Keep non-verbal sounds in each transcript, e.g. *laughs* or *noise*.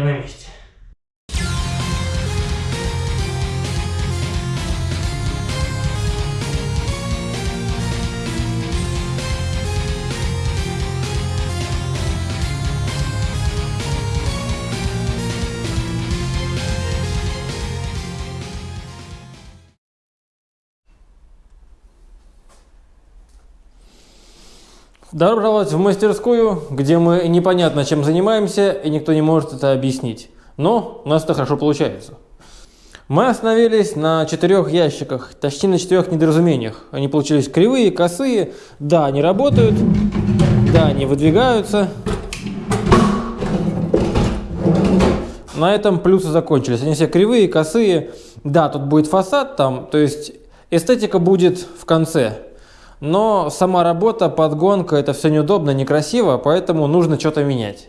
Я на месте. Добро пожаловать в мастерскую, где мы непонятно чем занимаемся, и никто не может это объяснить. Но у нас это хорошо получается. Мы остановились на четырех ящиках, точнее на четырех недоразумениях. Они получились кривые, косые, да, они работают, да, они выдвигаются. На этом плюсы закончились. Они все кривые, косые. Да, тут будет фасад там, то есть эстетика будет в конце. Но сама работа, подгонка, это все неудобно, некрасиво, поэтому нужно что-то менять.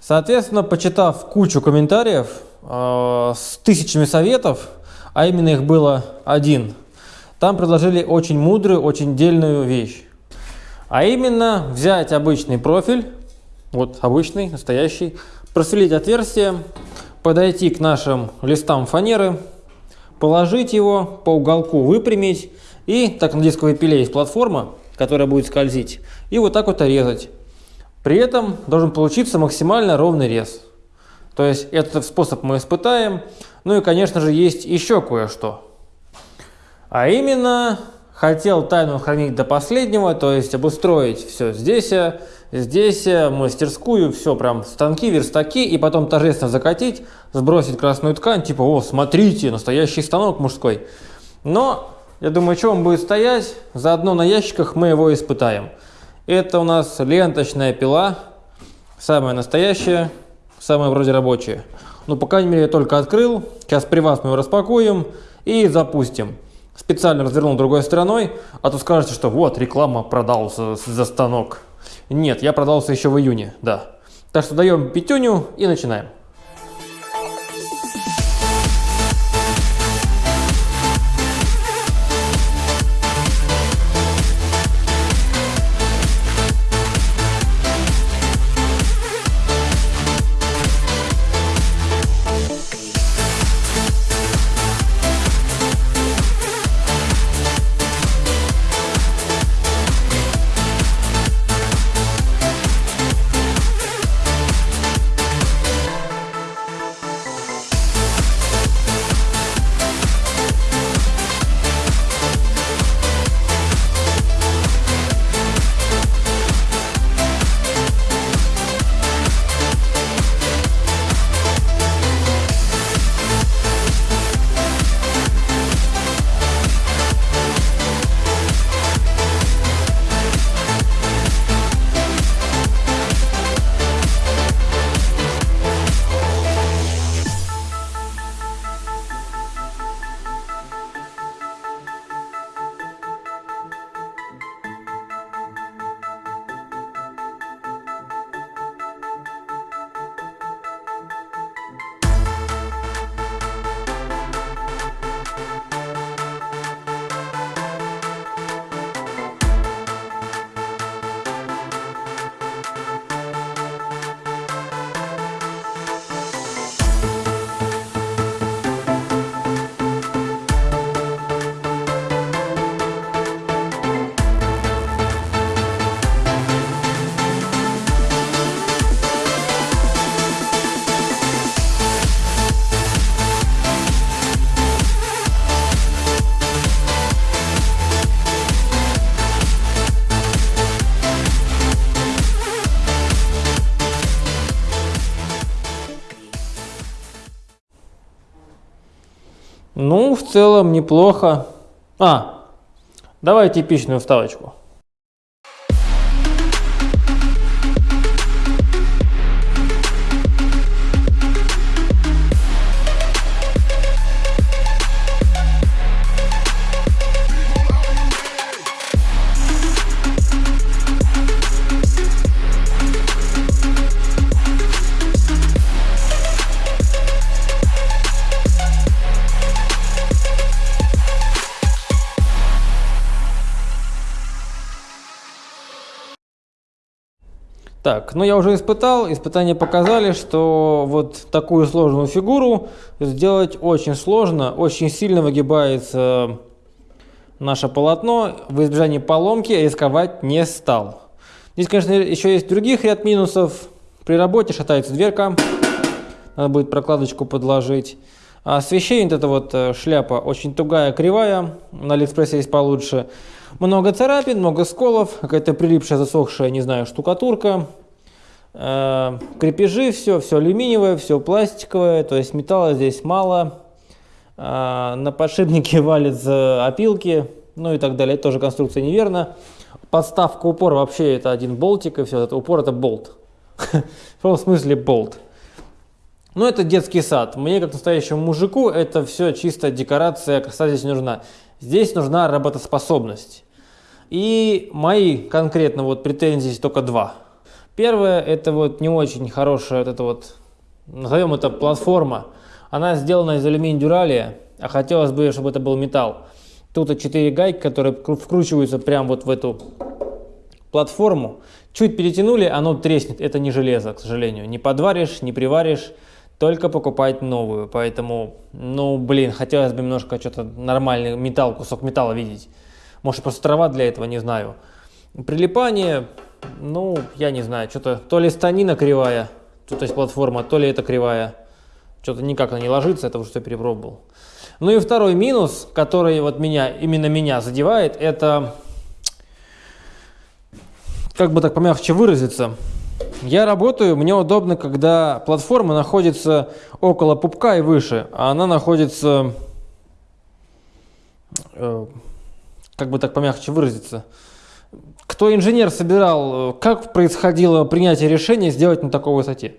Соответственно, почитав кучу комментариев э, с тысячами советов, а именно их было один, там предложили очень мудрую, очень дельную вещь. А именно взять обычный профиль, вот обычный, настоящий, просверлить отверстие, подойти к нашим листам фанеры, положить его по уголку, выпрямить и так на дисковой пиле есть платформа, которая будет скользить, и вот так вот резать. При этом должен получиться максимально ровный рез. То есть этот способ мы испытаем. Ну и, конечно же, есть еще кое-что. А именно, хотел тайну хранить до последнего, то есть обустроить все здесь, здесь, мастерскую, все прям станки, верстаки, и потом торжественно закатить, сбросить красную ткань, типа, о, смотрите, настоящий станок мужской. Но я думаю, что он будет стоять, заодно на ящиках мы его испытаем. Это у нас ленточная пила, самая настоящая, самая вроде рабочая. Ну, по крайней мере, я только открыл. Сейчас при вас мы его распакуем и запустим. Специально развернул другой стороной, а то скажете, что вот, реклама продался за станок. Нет, я продался еще в июне, да. Так что даем пятюню и начинаем. Целом неплохо. А, давай типичную вставочку. Так, ну я уже испытал, испытания показали, что вот такую сложную фигуру сделать очень сложно, очень сильно выгибается наше полотно, в избежании поломки рисковать не стал. Здесь, конечно, еще есть других ряд минусов. При работе шатается дверка, надо будет прокладочку подложить. А освещение, вот эта вот шляпа, очень тугая, кривая, на Алиэкспрессе есть получше. Много царапин, много сколов, какая-то прилипшая, засохшая, не знаю, штукатурка. Э, крепежи, все, все алюминиевое, все пластиковое, то есть металла здесь мало. Э, на подшипнике *laughs* валятся опилки, ну и так далее. Это тоже конструкция неверна. Подставка упора вообще это один болтик, и все, это упор это болт. *laughs* В смысле болт. Ну, это детский сад. Мне, как настоящему мужику, это все чисто декорация, красота здесь нужна. Здесь нужна работоспособность. И мои конкретно вот претензии только два. Первое, это вот не очень хорошая, вот эта вот, назовем это платформа. Она сделана из алюминия дюралия, а хотелось бы, чтобы это был металл. Тут 4 гайки, которые вкручиваются прямо вот в эту платформу. Чуть перетянули, оно треснет. Это не железо, к сожалению. Не подваришь, не приваришь, только покупать новую. Поэтому, ну, блин, хотелось бы немножко что-то нормальный металл, кусок металла видеть. Может, просто трава для этого, не знаю. Прилипание, ну, я не знаю, что-то то ли станина кривая, тут есть платформа, то ли это кривая. Что-то никак она не ложится, это уже что перепробовал. Ну и второй минус, который вот меня, именно меня задевает, это, как бы так помягче выразиться, я работаю, мне удобно, когда платформа находится около пупка и выше, а она находится, э, как бы так помягче выразиться, кто инженер собирал, э, как происходило принятие решения сделать на такой высоте?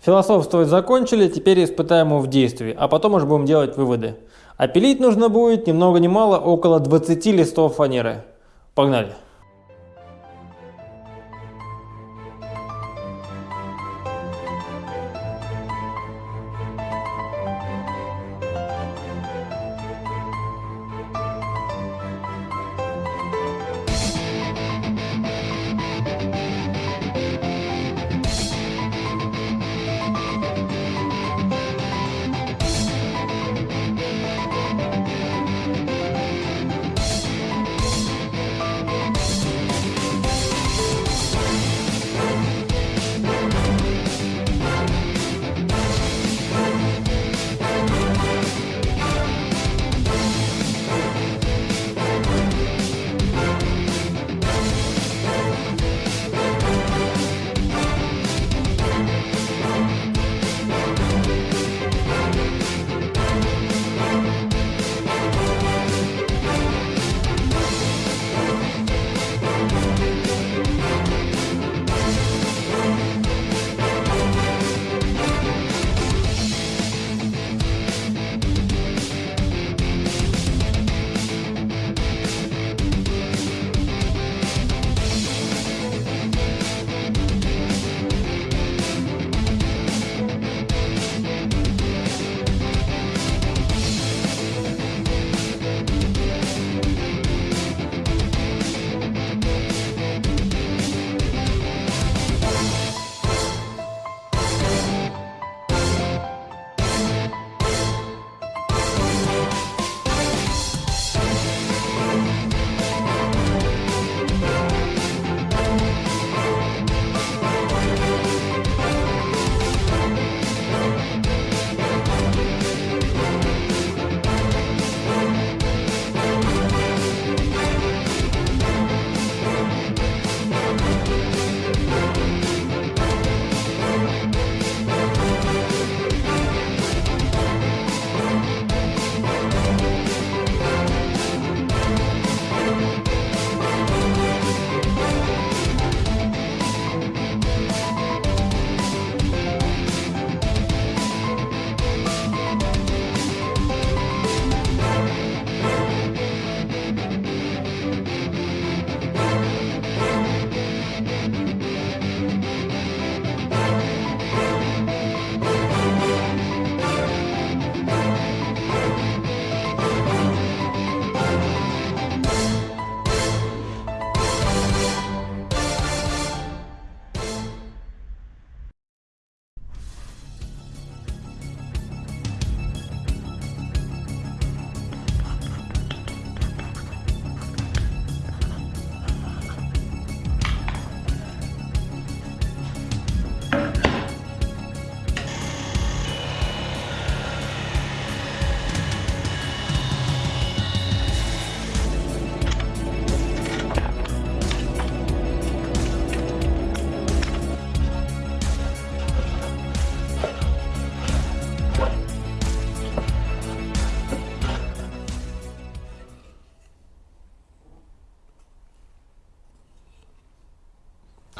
Философствовать закончили, теперь испытаем его в действии, а потом уже будем делать выводы. Опилить нужно будет ни много ни мало около 20 листов фанеры. Погнали!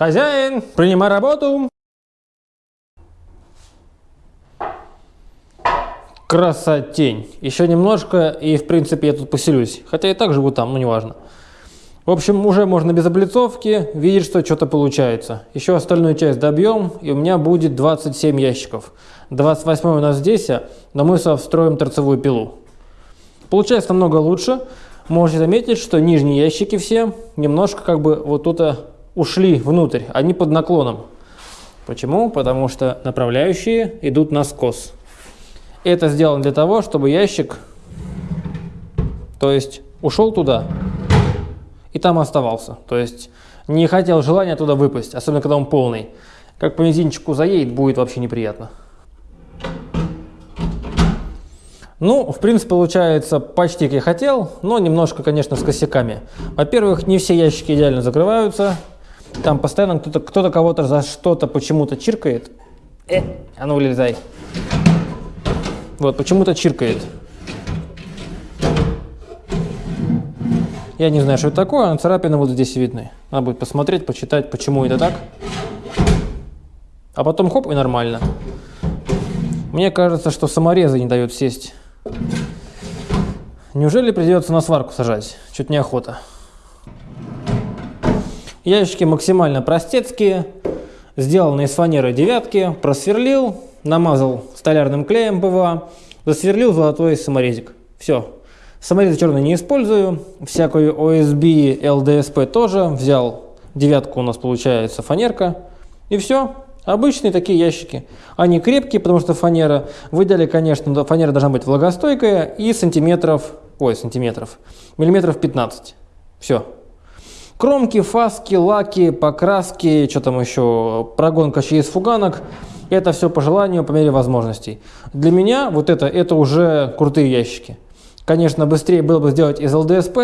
Хозяин, принимай работу. Красотень. Еще немножко, и в принципе я тут поселюсь. Хотя и так живу там, но неважно. В общем, уже можно без облицовки видеть, что что-то получается. Еще остальную часть добьем, и у меня будет 27 ящиков. 28 у нас здесь, а, но мы встроим торцевую пилу. Получается намного лучше. Можете заметить, что нижние ящики все немножко как бы вот тут ушли внутрь, они под наклоном. Почему? Потому что направляющие идут на скос. Это сделано для того, чтобы ящик, то есть ушел туда и там оставался. То есть не хотел желания туда выпасть, особенно когда он полный. Как по мизинчику заедет, будет вообще неприятно. Ну, в принципе, получается почти как я хотел, но немножко, конечно, с косяками. Во-первых, не все ящики идеально закрываются. Там постоянно кто-то кто, кого-то за что-то почему-то чиркает. Э, а ну вылезай. Вот, почему-то чиркает. Я не знаю, что это такое, но царапины вот здесь видны. Надо будет посмотреть, почитать, почему это так. А потом хоп, и нормально. Мне кажется, что саморезы не дают сесть. Неужели придется на сварку сажать? Чуть неохота. Ящики максимально простецкие, сделаны из фанеры девятки, просверлил, намазал столярным клеем ПВА, засверлил золотой саморезик. Все. Саморез черный не использую, всякую OSB, ЛДСП тоже, взял девятку у нас получается фанерка, и все. Обычные такие ящики. Они крепкие, потому что фанера. В идеале, конечно, фанера должна быть влагостойкая и сантиметров, ой, сантиметров, миллиметров 15. Все. Кромки, фаски, лаки, покраски, что там еще, прогонка через фуганок. Это все по желанию, по мере возможностей. Для меня вот это, это уже крутые ящики. Конечно, быстрее было бы сделать из ЛДСП,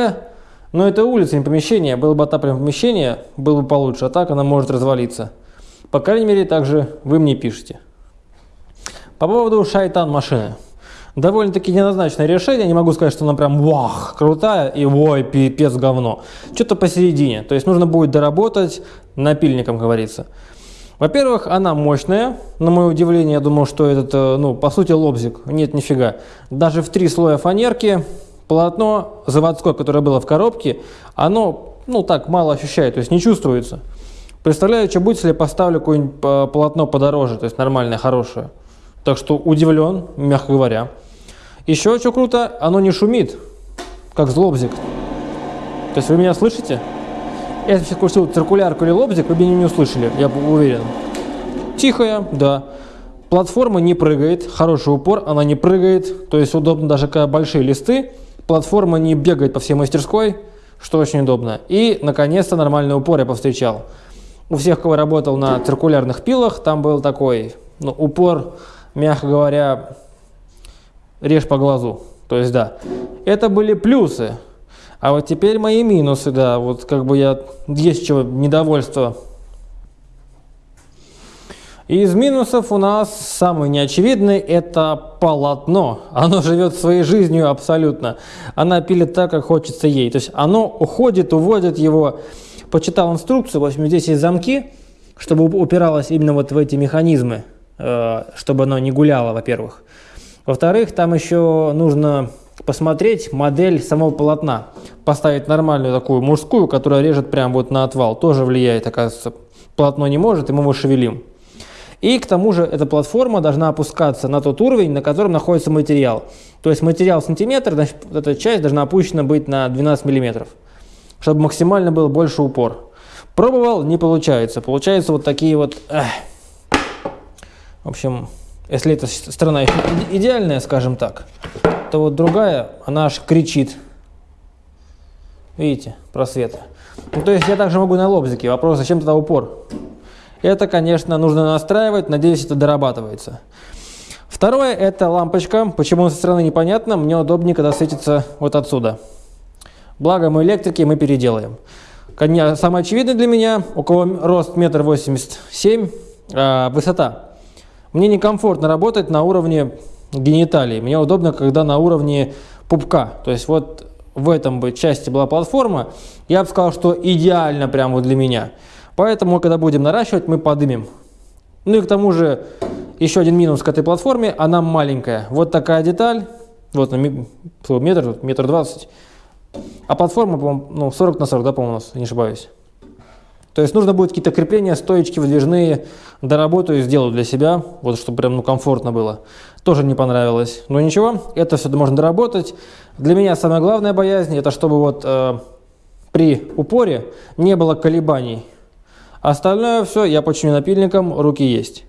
но это улица, не помещение. Было бы отапливаем помещение, было бы получше, а так она может развалиться. По крайней мере, также вы мне пишете. По поводу шайтан машины довольно-таки неоднозначное решение. Не могу сказать, что она прям вах, крутая и ой, пипец говно. Что-то посередине. То есть нужно будет доработать напильником, говорится. Во-первых, она мощная. На мое удивление, я думал, что этот, э, ну, по сути, лобзик. Нет, нифига. Даже в три слоя фанерки полотно заводское, которое было в коробке, оно, ну, так, мало ощущает, то есть не чувствуется. Представляю, что будет, если я поставлю какое-нибудь э, полотно подороже, то есть нормальное, хорошее. Так что удивлен, мягко говоря. Еще что круто, оно не шумит, как злобзик. То есть вы меня слышите? Если сейчас крутил циркулярку или лобзик, вы бы меня не услышали, я уверен. Тихая, да. Платформа не прыгает, хороший упор, она не прыгает, то есть удобно даже когда большие листы. Платформа не бегает по всей мастерской, что очень удобно. И, наконец-то, нормальный упор я повстречал. У всех, кого работал на циркулярных пилах, там был такой ну, упор, мягко говоря, режь по глазу. То есть, да, это были плюсы. А вот теперь мои минусы, да, вот как бы я, есть чего, недовольство. Из минусов у нас самый неочевидный – это полотно. Оно живет своей жизнью абсолютно. Она пилит так, как хочется ей. То есть оно уходит, уводит его. Почитал инструкцию, в общем, здесь есть замки, чтобы упиралось именно вот в эти механизмы, э, чтобы оно не гуляло, во-первых. Во-вторых, там еще нужно посмотреть модель самого полотна, поставить нормальную такую мужскую, которая режет прям вот на отвал, тоже влияет, оказывается. Полотно не может, и мы его шевелим. И к тому же эта платформа должна опускаться на тот уровень, на котором находится материал. То есть материал сантиметр, значит, эта часть должна опущена быть на 12 миллиметров, чтобы максимально был больше упор. Пробовал, не получается. Получается вот такие вот... Эх. В общем, если эта сторона идеальная, скажем так, то вот другая, она аж кричит. Видите, просветы. Ну, то есть я также могу на лобзике. Вопрос, зачем тогда упор? Это, конечно, нужно настраивать. Надеюсь, это дорабатывается. Второе, это лампочка. Почему со стороны непонятно. Мне удобнее, когда светится вот отсюда. Благо мы электрики, мы переделаем. Самое очевидное для меня, у кого рост метр восемьдесят семь, а, высота. Мне некомфортно работать на уровне гениталий. Мне удобно, когда на уровне пупка. То есть вот в этом бы части была платформа, я бы сказал, что идеально прямо вот для меня. Поэтому, когда будем наращивать, мы подымем. Ну и к тому же, еще один минус к этой платформе, она маленькая. Вот такая деталь, вот метр, метр двадцать. А платформа, по-моему, ну, 40 на 40, да, по-моему, у нас, не ошибаюсь. То есть нужно будет какие-то крепления, стоечки выдвижные, доработаю, сделаю для себя, вот чтобы прям ну, комфортно было. Тоже не понравилось. Но ничего, это все можно доработать. Для меня самая главная боязнь, это чтобы вот э, при упоре не было колебаний. Остальное все я починю напильником, руки есть.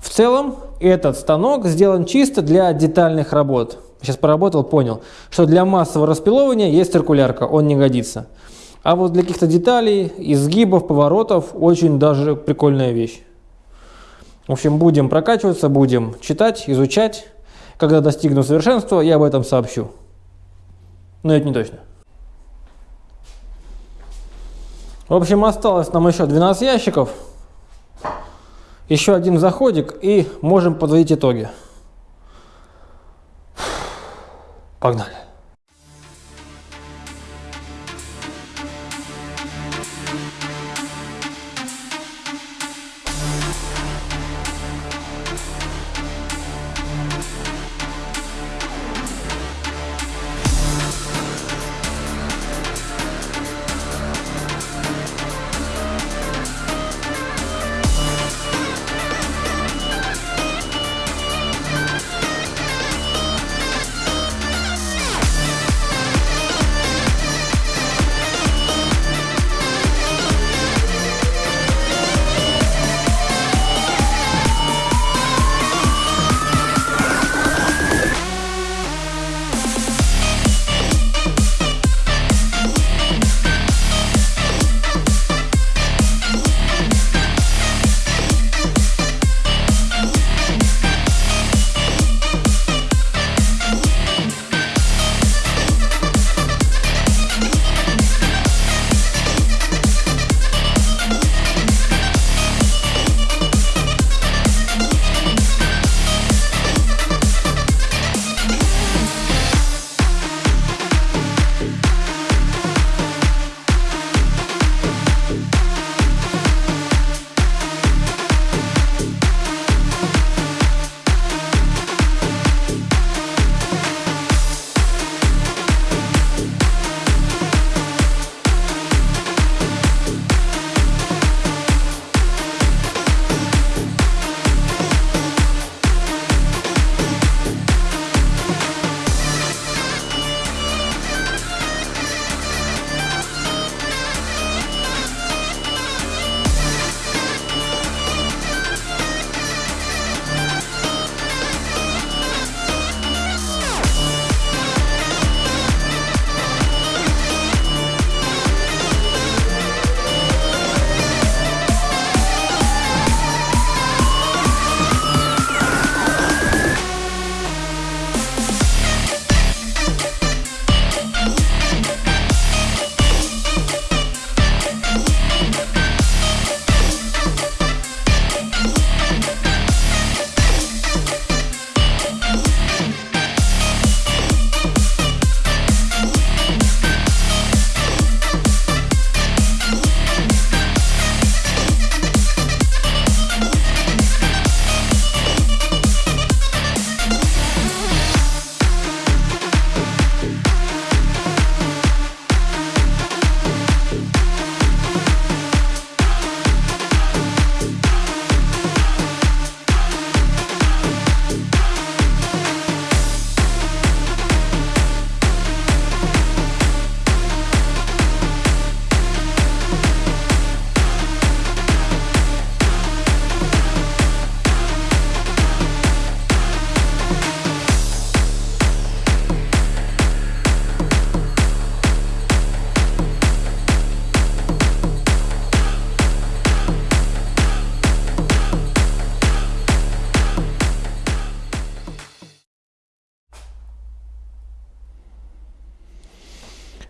В целом этот станок сделан чисто для детальных работ. Сейчас поработал, понял, что для массового распилования есть циркулярка, он не годится. А вот для каких-то деталей, изгибов, поворотов очень даже прикольная вещь. В общем, будем прокачиваться, будем читать, изучать. Когда достигну совершенства, я об этом сообщу. Но это не точно. В общем, осталось нам еще 12 ящиков. Еще один заходик и можем подводить итоги. Погнали.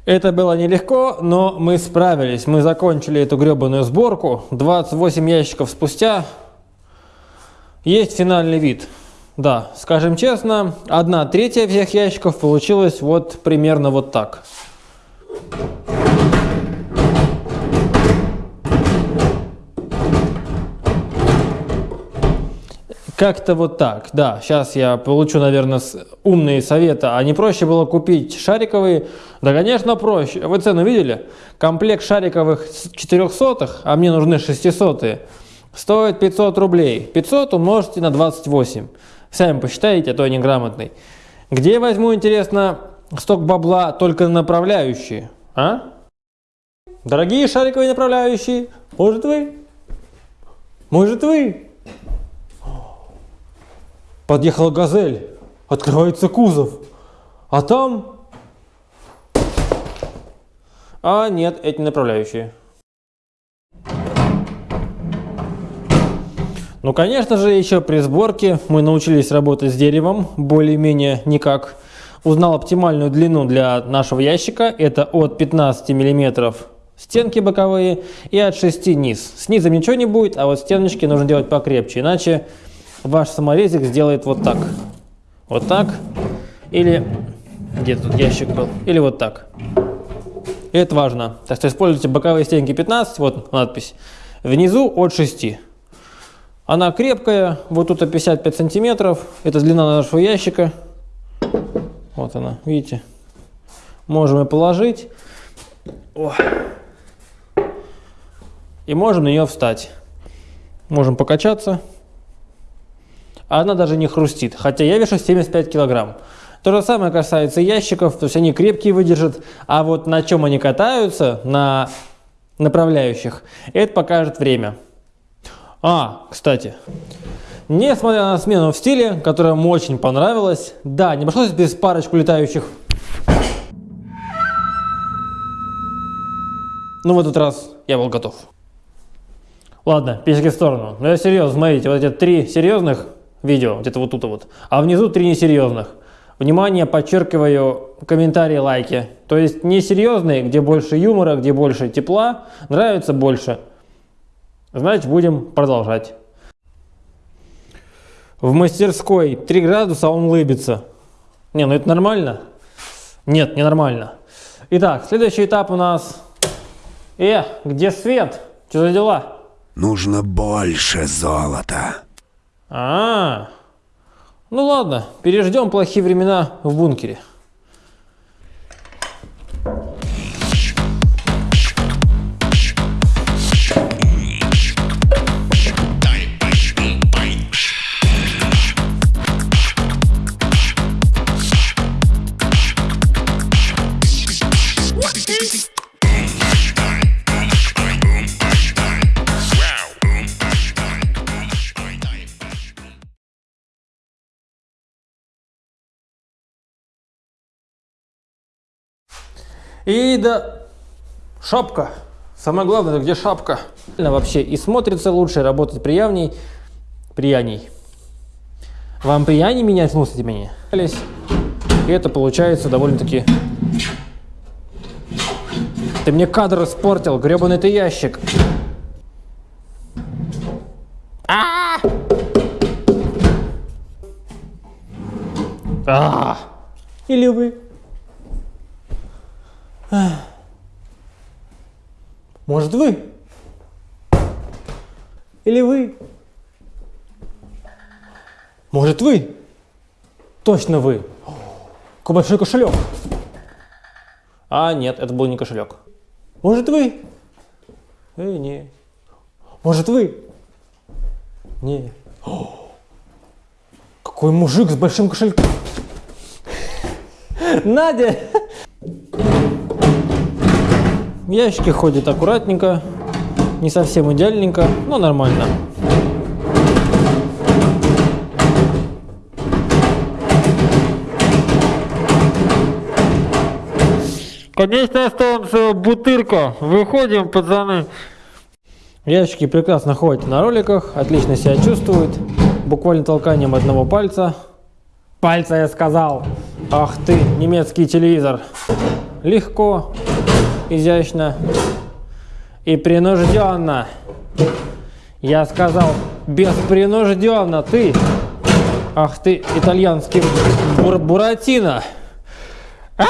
Это было нелегко, но мы справились. Мы закончили эту гребаную сборку. 28 ящиков спустя есть финальный вид. Да, скажем честно, одна третья всех ящиков получилась вот примерно вот так. Как-то вот так, да. Сейчас я получу, наверное, умные советы. А не проще было купить шариковые? Да, конечно, проще. Вы цену видели? Комплект шариковых 400, а мне нужны 600 стоит 500 рублей. 500 умножьте на 28. Сами посчитайте, а то я неграмотный. Где я возьму, интересно, сток бабла только на направляющие? А? Дорогие шариковые направляющие, может вы? Может вы? Подъехала газель, открывается кузов, а там... А нет, эти направляющие. Ну, конечно же, еще при сборке мы научились работать с деревом, более-менее никак. Узнал оптимальную длину для нашего ящика, это от 15 миллиметров стенки боковые и от 6 низ. Снизу ничего не будет, а вот стеночки нужно делать покрепче, иначе ваш саморезик сделает вот так. Вот так. Или, где тут ящик был? Или вот так. И это важно. Так что используйте боковые стенки 15, вот надпись. Внизу от 6. Она крепкая, вот тут 55 сантиметров. Это длина нашего ящика. Вот она, видите. Можем ее положить. О. И можем на нее встать. Можем покачаться а она даже не хрустит, хотя я вешу 75 килограмм. То же самое касается ящиков, то есть они крепкие выдержат, а вот на чем они катаются, на направляющих, это покажет время. А, кстати, несмотря на смену в стиле, которая мне очень понравилась, да, не обошлось без парочку летающих. Но в этот раз я был готов. Ладно, песики в сторону. Но я серьезно, смотрите, вот эти три серьезных видео, где-то вот тут вот. А внизу три несерьезных. Внимание, подчеркиваю, комментарии, лайки. То есть несерьезные, где больше юмора, где больше тепла, нравится больше. Значит, будем продолжать. В мастерской 3 градуса, он улыбится. Не, ну это нормально? Нет, не нормально. Итак, следующий этап у нас... Э, где свет? Что за дела? Нужно больше золота. А, -а, а, ну ладно, переждем плохие времена в бункере. И да, шапка. Самое главное, где шапка. Вообще и смотрится лучше, работать приятней. Прияней. Вам прияней менять слушайте меня? И это получается довольно-таки... Ты мне кадр испортил, гребаный ты ящик. А! -а, -а! а Или вы? Может вы? Или вы? Может вы? Точно вы. Какой большой кошелек. А, нет, это был не кошелек. Может вы? Э, не. Может вы? Не. О, какой мужик с большим кошельком. Надя! Ящики ходят аккуратненько, не совсем идеальненько, но нормально. Конечная станция Бутырка. Выходим, пацаны. Ящики прекрасно ходят на роликах, отлично себя чувствуют. Буквально толканием одного пальца. Пальца я сказал. Ах ты, немецкий телевизор. Легко, изящно и принужденно. Я сказал, беспринужденно, ты. Ах ты, итальянский бур буратино. А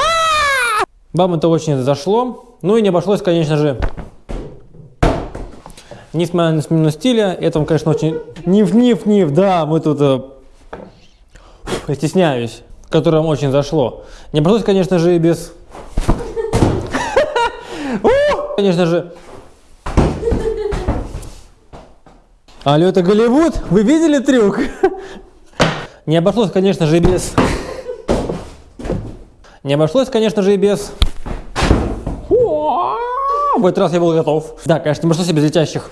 Вам это очень зашло. Ну и не обошлось, конечно же, Несмотря на смену стиля, это, конечно, очень... Ниф, ниф, ниф, да, мы тут... э, стесняюсь, которое вам очень зашло. Не обошлось, конечно же, и без... У, Конечно же... Алло, это Голливуд? Вы видели трюк? Не обошлось, конечно же, и без... Не обошлось, конечно же, и без... В этот раз я был готов. Да, конечно, не обошлось и без летящих.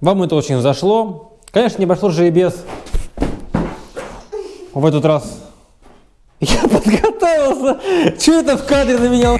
Вам это очень зашло. Конечно, не обошлось же и без... В этот раз... Я подготовился. Что это в кадре на меня?